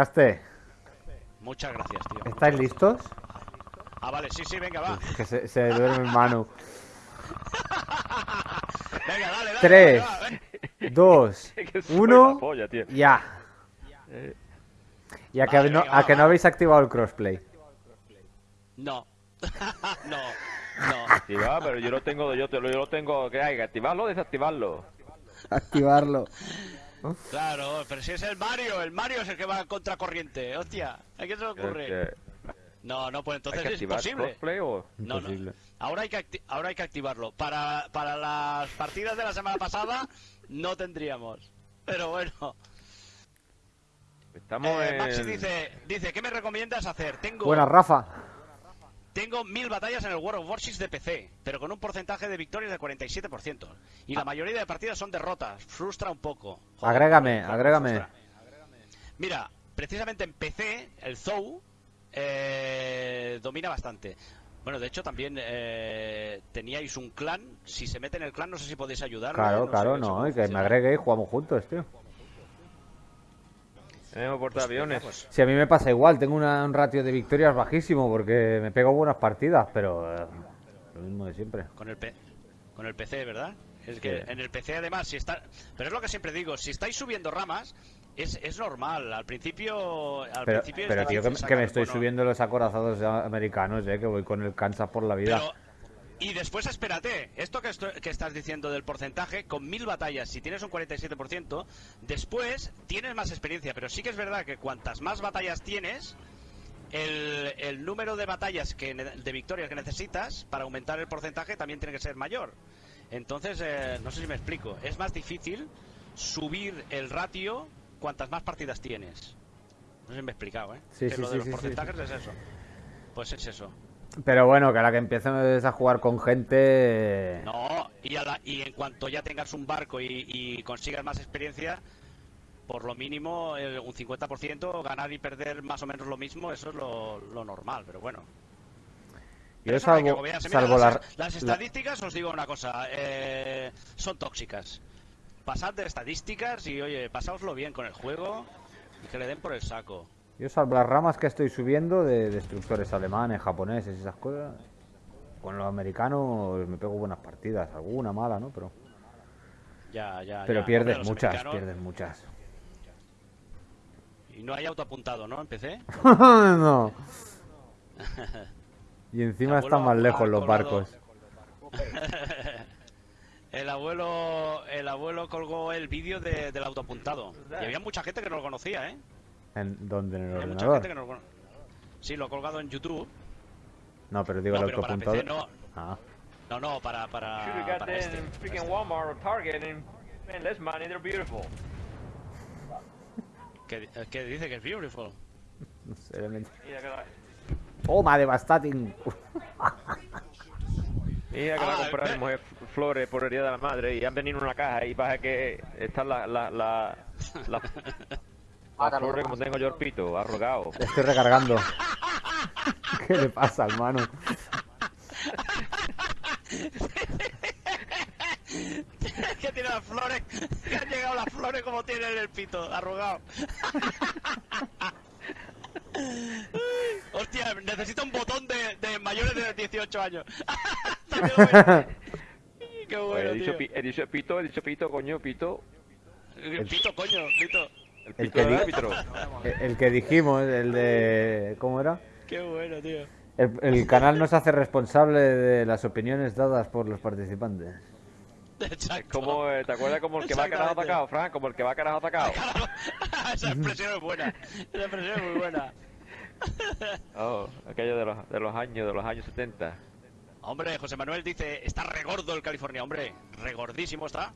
Caste, Muchas gracias, tío. ¿estáis listos? Ah, vale, sí, sí, venga, va. Que se, se duerme Manu. Venga, dale, dale. Tres. dale, va, ven. Dos, Que soy uno, la polla, tío. ya. Y a que, Vale, no, venga, a que va, no va. habéis activado el crossplay. No. no. No. Activar, pero yo lo tengo, yo, te lo, yo lo tengo, que hay que activarlo o desactivarlo. Activarlo. Claro, pero si es el Mario, el Mario es el que va contra corriente. Hostia, ¿a qué se le ocurre? Que- No, no, pues ¿Hay entonces es imposible. o...? No, no. Ahora hay que, acti- ahora hay que activarlo. Para, para las partidas de la semana pasada no tendríamos. Pero bueno. Estamos Eh, en... Maxi dice, dice, ¿qué me recomiendas hacer? Tengo, Buena, Rafa. Tengo mil batallas en el World of Warships de PC, pero con un porcentaje de victorias del 47%. Y la mayoría de partidas son derrotas. Frustra un poco. Joder, Agrégame, frustra, agrégame. frustra. Mira, precisamente en PC, el Zou eh, domina bastante. Bueno, de hecho también eh, teníais un clan. Si se mete en el clan, no sé si podéis ayudar. Claro, claro, no. Y que me agregue y jugamos juntos, tío. Tenemos portaaviones. Pues, Si a mí me pasa igual, tengo una- un ratio de victorias bajísimo porque me pego buenas partidas, pero eh, lo mismo de siempre. Con el, P- con el PC, ¿verdad? Es que Sí. en el PC además, si está... Pero es lo que siempre digo, si estáis subiendo ramas, es, es normal. Al principio... Al Pero, principio pero tío, que, me- que me sacar estoy subiendo los acorazados americanos, eh, que voy con el Kansas por la vida. Pero, y después espérate, esto que, esto- que estás diciendo del porcentaje, con mil batallas, si tienes un 47%, después tienes más experiencia, pero sí que es verdad que cuantas más batallas tienes, el, el número de batallas, que de victorias que necesitas para aumentar el porcentaje también tiene que ser mayor. Entonces, eh, no sé si me explico, es más difícil subir el ratio cuantas más partidas tienes. No sé si me he explicado, ¿eh? Sí, Que sí, lo de sí, los porcentajes es eso. Pues es eso. Pero bueno, que a la que empieces a jugar con gente... No, y, a la- y en cuanto ya tengas un barco y, y consigas más experiencia, por lo mínimo el- un 50%, ganar y perder más o menos lo mismo, eso es lo, lo normal, pero bueno. Pero Yo que salvo, agobiarse. Mira, salvo las, la... las la- estadísticas, os digo una cosa, eh, son tóxicas. Pasad de estadísticas y, oye, pasaoslo bien con el juego y que le den por el saco. Yo salvo las ramas que estoy subiendo de destructores alemanes, japoneses y esas cosas. Con los americanos me pego buenas partidas, alguna mala, ¿no? Pero, Ya, ya, pero ya. pierdes Hombre, muchas, americanos- pierdes muchas. Y no hay autoapuntado, ¿no? Empecé. no. Y encima están más lejos los barcos. El abuelo, el abuelo colgó el vídeo de- del autoapuntado. Y había mucha gente que no lo conocía, ¿eh? ¿En dónde? ¿En el mucha ordenador? gente que no lo. Sí, lo he colgado en YouTube. No, pero digo No, el pero para. PC no. Ah. No, no, para, para, para them este. para freaking este. Walmart or Target and man, less money, they're beautiful. Que, que dice que es beautiful. No sé, la, Toma, devastating. mira que va Ah, a comprar mi mujer flores por el día de la madre y han venido en una caja y pasa que están las la, la, la, las flores como tengo yo el pito, arrugado. Estoy recargando. ¿Qué le pasa, hermano? que tiene las flores. Que han llegado las flores como tiene en el pito, arrugado. Hostia, necesito un botón de, de mayores de 18 años. Qué Oye, bueno, he, dicho, tío. he dicho pito, he dicho pito, coño, pito. Pito, coño, pito. El que árbitro. El, que dijimos, el de... ¿Cómo era? Qué bueno, tío. El, el canal nos hace responsable de las opiniones dadas por los participantes. Exacto. Como, eh, ¿Te acuerdas como el que va a carajo atacado, Fran? Como el que va a carajo atacado. Esa expresión es buena. Esa expresión es muy buena. Oh, aquello de los, de los años, de los años 70. Hombre, José Manuel dice, está regordo el California. Hombre, regordísimo está.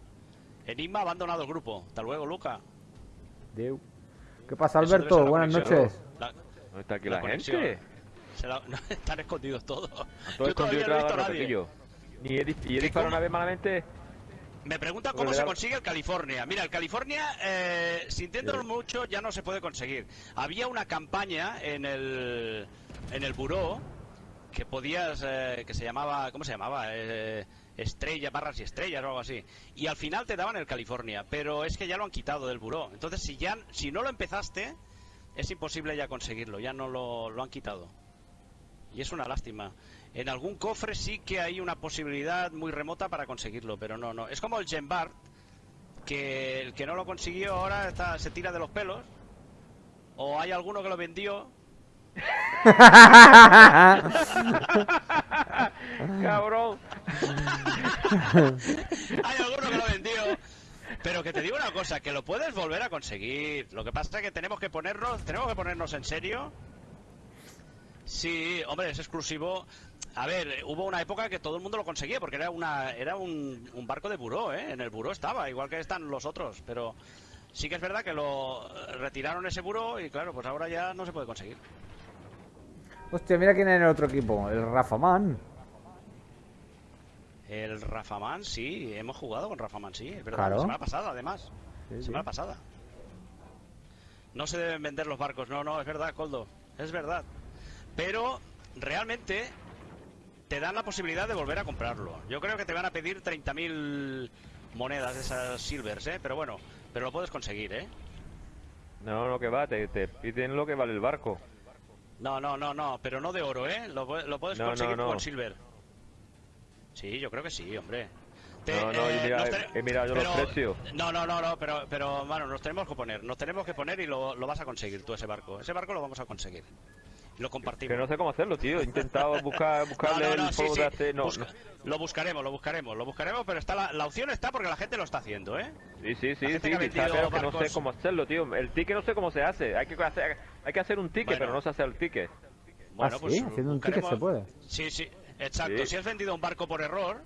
Enigma ha abandonado el grupo. Hasta luego, Luca. Deu. ¿Qué pasa, Alberto? Buenas noches. La- ¿Dónde está aquí La gente? se la- no, están escondidos todos. Todo escondido no he detrás visto de a nadie. repetillo. Ni he, dis- y he disparado una vez malamente. Me pregunta cómo se consigue el California. Mira, el California, eh, sintiéndolo mucho, ya no se puede conseguir. Había una campaña en el en el buró que podías, eh, que se llamaba, ¿cómo se llamaba? Eh, estrella, barras y estrellas o algo así. Y al final te daban el California, pero es que ya lo han quitado del buró. Entonces, si ya, si no lo empezaste, es imposible ya conseguirlo, ya no lo, lo han quitado. Y es una lástima. En algún cofre sí que hay una posibilidad muy remota para conseguirlo, pero no, no. Es como el Gembart, que el que no lo consiguió ahora está, se tira de los pelos. O hay alguno que lo vendió. Cabrón. hay alguno que lo vendió. Pero que te digo una cosa, que lo puedes volver a conseguir. Lo que pasa es que tenemos que ponernos, tenemos que ponernos en serio. Sí, hombre, es exclusivo. A ver, hubo una época que todo el mundo lo conseguía porque era una era un, un barco de buró, ¿eh? En el buró estaba, igual que están los otros, pero sí que es verdad que lo retiraron ese buró y claro, pues ahora ya no se puede conseguir. Hostia, mira quién es en el otro equipo. El Rafa Man. El Rafaman, sí, hemos jugado con Rafaman, sí, es verdad. Claro. La semana pasada, además. Sí, sí. Semana pasada. No se deben vender los barcos, no, no, es verdad, Coldo. Es verdad. Pero realmente te dan la posibilidad de volver a comprarlo. Yo creo que te van a pedir 30.000 monedas de esas silvers, ¿eh? Pero bueno, pero lo puedes conseguir, ¿eh? No, no, que va, te, te piden lo que vale el barco. No, no, no, no, pero no de oro, ¿eh? Lo, lo puedes No, no, conseguir no. con silver. Sí, yo creo que sí, hombre. No, no, y mira, nos he mirado yo los precios. No, no, no, no, pero, pero, mano, nos tenemos que poner, nos tenemos que poner y lo, lo vas a conseguir tú ese barco. Ese barco lo vamos a conseguir. Lo compartimos. Que no sé cómo hacerlo, tío. He intentado buscar, buscarle No, no, no, el sí, de hace... No, Busca- Lo buscaremos, lo buscaremos, lo buscaremos, pero está la, la opción está porque la gente lo está haciendo, ¿eh? Sí, sí, sí, sí, que pero que no sé cómo hacerlo, tío. El ticket no sé cómo se hace. Hay que hacer, hay que hacer un ticket, Bueno. pero no se hace el ticket. Ah, sí, haciendo un ticket se puede. Sí, sí, exacto. Sí. Si has vendido un barco por error,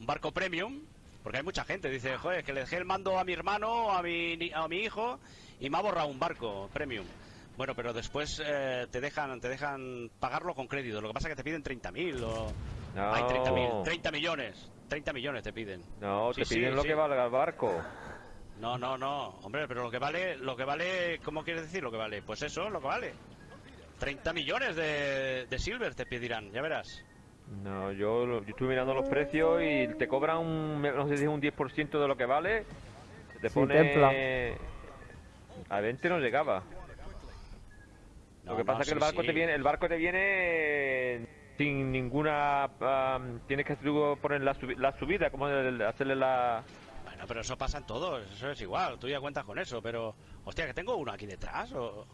un barco premium, porque hay mucha gente, dice, joder, que le dejé el mando a mi hermano, a mi, ni- a mi hijo, y me ha borrado un barco premium. Bueno, pero después eh, te dejan te dejan pagarlo con crédito. Lo que pasa es que te piden 30.000 o... No. Hay 30.000, 30 millones. 30 millones te piden. No, Sí, te sí, piden lo sí. que valga el barco. No, no, no, hombre, pero lo que vale, lo que vale, ¿cómo quieres decir lo que vale? Pues eso, lo que vale. 30 millones de, de silver te pedirán, ya verás. No, yo, lo- yo estuve mirando los precios y te cobran un, no sé si es un 10% de lo que vale. Te Sí, pone... templa. A 20 no llegaba. No, lo que no, pasa es que el barco sí. te viene, el barco te viene sin ninguna, am, tienes que poner la, subi- la subida, como el- hacerle la, Bueno, pero eso pasa en todos, eso es igual, tú ya cuentas con eso, pero... Hostia, que tengo uno aquí detrás, o...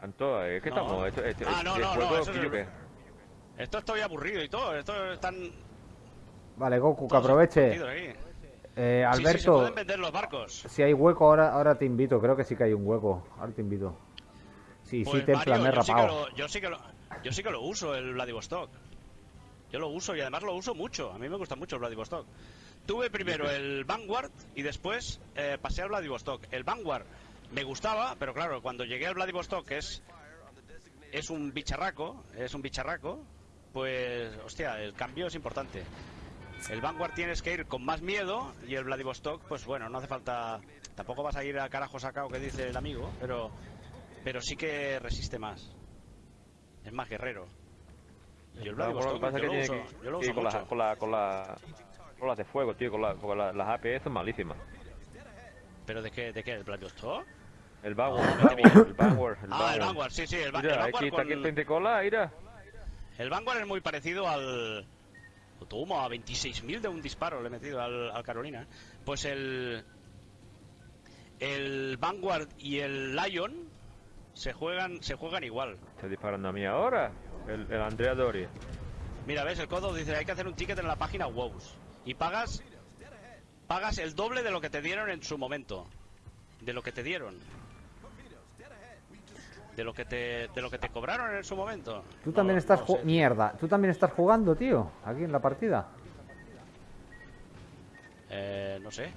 Anto, es que No. estamos, esto, esto- Ah, no, no, no, eso es qué. Esto estoy aburrido y todo, esto están... Vale, Goku, que aproveche. Eh, Sí, sí, se Alberto, pueden vender los barcos. si hay hueco, ahora, ahora te invito. Creo que sí que hay un hueco. Ahora te invito. Sí, Pues, sí, Mario, yo sí que lo- yo sí que lo, yo sí que lo uso el Vladivostok. Yo lo uso y además lo uso mucho. A mí me gusta mucho el Vladivostok. Tuve primero el Vanguard y después eh, pasé al Vladivostok. El Vanguard me gustaba, pero claro, cuando llegué al Vladivostok, que es es un bicharraco, es un bicharraco, pues hostia, el cambio es importante. El Vanguard tienes que ir con más miedo y el Vladivostok, pues bueno, no hace falta. Tampoco vas a ir a carajo sacao que dice el amigo, pero pero sí que resiste más. Es más guerrero. Y el No, bueno, Vladivostok lo que pasa es yo, que lo uso, que yo lo ir uso con, mucho. las con, la, con, la, con las de fuego, tío, con, la, con la- las APS son malísimas. ¿Pero de qué? ¿De qué? ¿El Vladivostok? El Vanguard, No, el Vanguard, el Vanguard, el Ah, el Vanguard, sí, sí, el, va- el Mira, Vanguard aquí está aquí el pentecola, mira. El Vanguard es muy parecido al. Toma, a 26.000 de un disparo le he metido al, al Carolina. Pues el. El Vanguard y el Lion se juegan, se juegan igual. Está disparando a mí ahora. El, el Andrea Doria. Mira, ves, el codo dice hay que hacer un ticket en la página WoWs. Y pagas. Pagas el doble de lo que te dieron en su momento. De lo que te dieron. De lo que te, de lo que te cobraron en su momento. Tú No- también no estás sé. Mierda, tú también estás jugando, tío, aquí en la partida. Eh, no sé.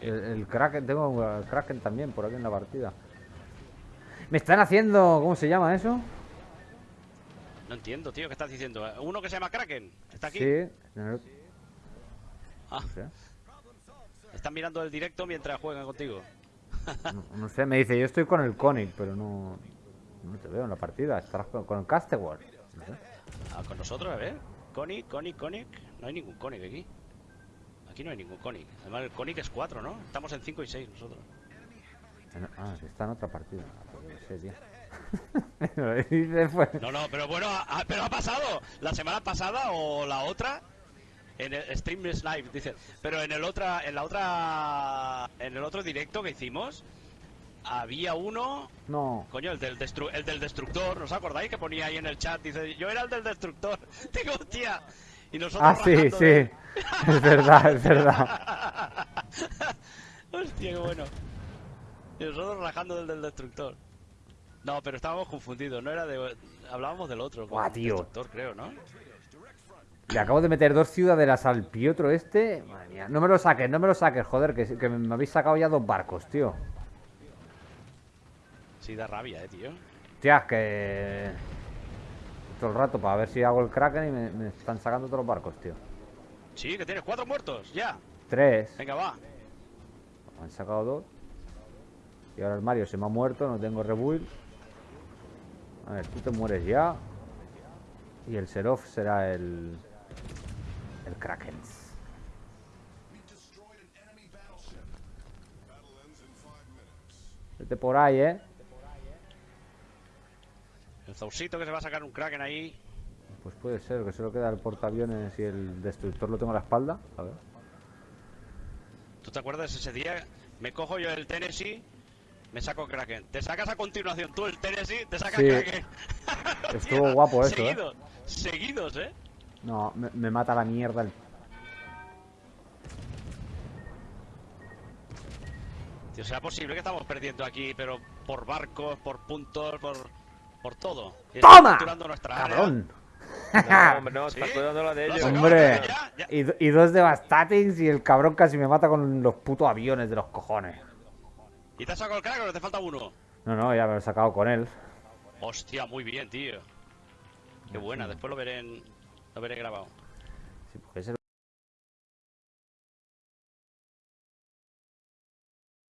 El, el Kraken, tengo el Kraken también por aquí en la partida. Me están haciendo, ¿cómo se llama eso? No entiendo, tío, ¿qué estás diciendo? ¿Uno que se llama Kraken? ¿Está aquí? Sí. el- Ah, no sé. están mirando el directo mientras juegan contigo. No, no sé, me dice, yo estoy con el Conic, pero no, no te veo en la partida. Estarás con, con el Casteward. No sé. Ah, con nosotros, a ver. Conic, Conic, Conic. No hay ningún Conic aquí. Aquí no hay ningún Conic. Además, el Conic es 4, ¿no? Estamos en 5 y 6 nosotros. En- Ah, que está en otra partida. Ah, pues no sé, tío. Pues. No, no, pero bueno, ha- pero ha pasado. La semana pasada o la otra. En el Stream Snipe, dice. Pero en el otra, en la otra. En el otro directo que hicimos. Había uno. No. Coño, el del, destru- el del destructor, ¿no os acordáis? Que ponía ahí en el chat, dice, yo era el del destructor. Digo, hostia. Y nosotros Ah, sí, sí. de- Es verdad, es verdad. Hostia, qué bueno. Y nosotros rajando del del destructor. No, pero estábamos confundidos, no era de... Hablábamos del otro. Con tío. Destructor, creo, ¿no? Le acabo de meter dos ciudadelas al piotro este. Madre mía. No me lo saques, no me lo saques, joder, que, que me habéis sacado ya dos barcos, tío. Sí, da rabia, eh, tío. Hostia, que. Todo el rato para ver si hago el Kraken y me, me están sacando todos los barcos, tío. Sí, que tienes cuatro muertos, ya. Tres. Venga, va. Me han sacado dos. Y ahora el Mario se me ha muerto, no tengo rebuild. A ver, tú te mueres ya. Y el Seraph será el. El Kraken. Vete por ahí, eh. El Zausito que se va a sacar un Kraken ahí. Pues puede ser, que solo queda el portaaviones y el destructor lo tengo a la espalda. A ver. ¿Tú te acuerdas ese día? Me cojo yo el Tennessee, me saco Kraken. Te sacas a continuación tú el Tennessee, te sacas Sí. Kraken. Estuvo guapo eso, ¿eh? Seguidos, seguidos, ¿eh? No, me, me mata la mierda el. Tío, será posible que estamos perdiendo aquí, pero por barcos, por puntos, por, por todo. Y ¡Toma! capturando nuestra área. ¡Cabrón! No, hombre, no, ¿Sí? está cuidando la de ellos. Hombre. ya, ya. Y, y dos devastatings y el cabrón casi me mata con los putos aviones de los cojones. ¿Y te has sacado el Kraken o te falta uno? No, no, ya me lo he sacado con él. Hostia, muy bien, tío. Qué buena, después lo veré en... lo veré grabado. Sí, porque ese